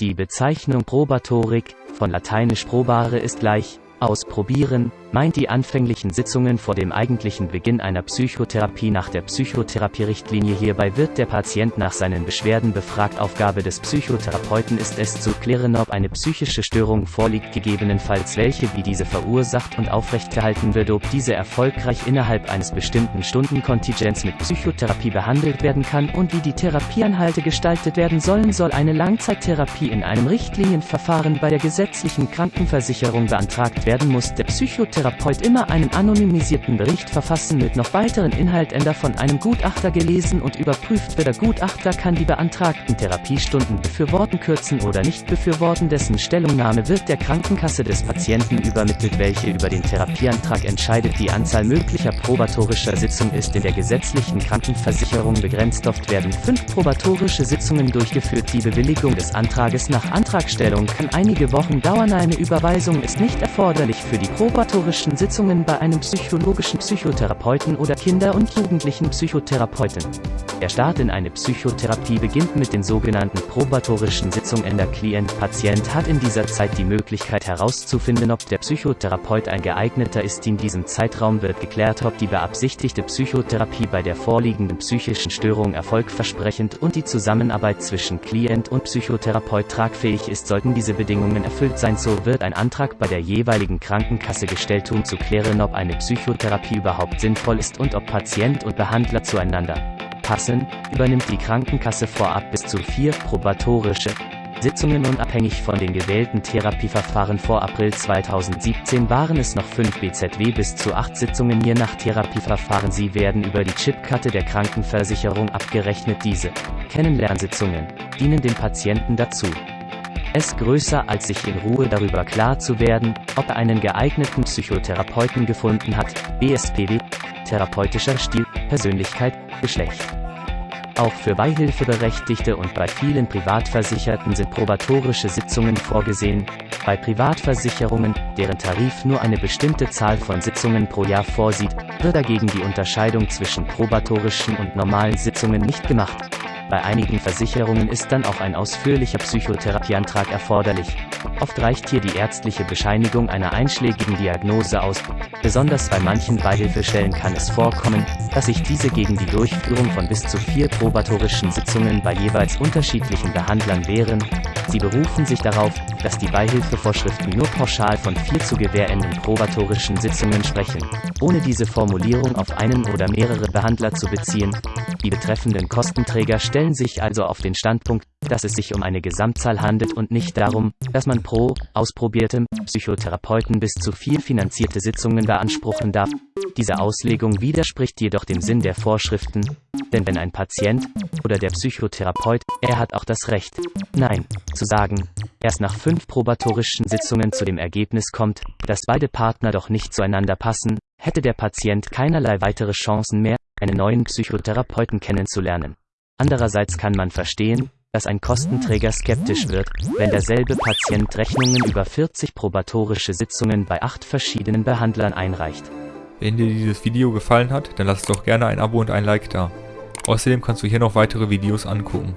Die Bezeichnung Probatorik, von lateinisch probare ist gleich, ausprobieren, meint die anfänglichen Sitzungen vor dem eigentlichen Beginn einer Psychotherapie nach der Psychotherapierichtlinie. Hierbei wird der Patient nach seinen Beschwerden befragt. Aufgabe des Psychotherapeuten ist es zu klären, ob eine psychische Störung vorliegt, gegebenenfalls welche, wie diese verursacht und aufrechtgehalten wird, ob diese erfolgreich innerhalb eines bestimmten Stundenkontingents mit Psychotherapie behandelt werden kann und wie die Therapieanhalte gestaltet werden sollen. Soll eine Langzeittherapie in einem Richtlinienverfahren bei der gesetzlichen Krankenversicherung beantragt werden, muss der Psychotherapeut Therapeut immer einen anonymisierten Bericht verfassen mit noch weiteren Inhaltender von einem Gutachter gelesen und überprüft wird. Der Gutachter kann die beantragten Therapiestunden befürworten, kürzen oder nicht befürworten. Dessen Stellungnahme wird der Krankenkasse des Patienten übermittelt, welche über den Therapieantrag entscheidet. Die Anzahl möglicher probatorischer Sitzungen ist in der gesetzlichen Krankenversicherung begrenzt. Oft werden fünf probatorische Sitzungen durchgeführt. Die Bewilligung des Antrages nach Antragstellung kann einige Wochen dauern. Eine Überweisung ist nicht erforderlich für die probatorische psychologischen Sitzungen bei einem psychologischen Psychotherapeuten oder Kinder- und Jugendlichen Psychotherapeuten. Der Start in eine Psychotherapie beginnt mit den sogenannten probatorischen Sitzungen. Der Klient-Patient hat in dieser Zeit die Möglichkeit herauszufinden, ob der Psychotherapeut ein geeigneter ist. In diesem Zeitraum wird geklärt, ob die beabsichtigte Psychotherapie bei der vorliegenden psychischen Störung erfolgversprechend und die Zusammenarbeit zwischen Klient und Psychotherapeut tragfähig ist. Sollten diese Bedingungen erfüllt sein, so wird ein Antrag bei der jeweiligen Krankenkasse gestellt um zu klären, ob eine Psychotherapie überhaupt sinnvoll ist und ob Patient und Behandler zueinander passen, übernimmt die Krankenkasse vorab bis zu vier probatorische Sitzungen unabhängig von den gewählten Therapieverfahren vor April 2017 waren es noch fünf BZW bis zu acht Sitzungen je nach Therapieverfahren. Sie werden über die Chipkarte der Krankenversicherung abgerechnet. Diese Kennenlernsitzungen dienen dem Patienten dazu, es größer als sich in Ruhe darüber klar zu werden, ob er einen geeigneten Psychotherapeuten gefunden hat, BSPW, therapeutischer Stil, Persönlichkeit, Geschlecht. Auch für Beihilfeberechtigte und bei vielen Privatversicherten sind probatorische Sitzungen vorgesehen. Bei Privatversicherungen, deren Tarif nur eine bestimmte Zahl von Sitzungen pro Jahr vorsieht, wird dagegen die Unterscheidung zwischen probatorischen und normalen Sitzungen nicht gemacht. Bei einigen Versicherungen ist dann auch ein ausführlicher Psychotherapieantrag erforderlich. Oft reicht hier die ärztliche Bescheinigung einer einschlägigen Diagnose aus. Besonders bei manchen Beihilfestellen kann es vorkommen, dass sich diese gegen die Durchführung von bis zu vier probatorischen Sitzungen bei jeweils unterschiedlichen Behandlern wehren. Sie berufen sich darauf, dass die Beihilfevorschriften nur pauschal von vier zu gewährenden probatorischen Sitzungen sprechen, ohne diese Formulierung auf einen oder mehrere Behandler zu beziehen. Die betreffenden Kostenträger stellen sich also auf den Standpunkt, dass es sich um eine Gesamtzahl handelt und nicht darum, dass man pro ausprobiertem Psychotherapeuten bis zu vier finanzierte Sitzungen beanspruchen darf. Diese Auslegung widerspricht jedoch dem Sinn der Vorschriften, denn wenn ein Patient oder der Psychotherapeut, er hat auch das Recht, Nein, zu sagen, erst nach fünf probatorischen Sitzungen zu dem Ergebnis kommt, dass beide Partner doch nicht zueinander passen, hätte der Patient keinerlei weitere Chancen mehr, einen neuen Psychotherapeuten kennenzulernen. Andererseits kann man verstehen, dass ein Kostenträger skeptisch wird, wenn derselbe Patient Rechnungen über 40 probatorische Sitzungen bei acht verschiedenen Behandlern einreicht. Wenn dir dieses Video gefallen hat, dann lass doch gerne ein Abo und ein Like da. Außerdem kannst du hier noch weitere Videos angucken.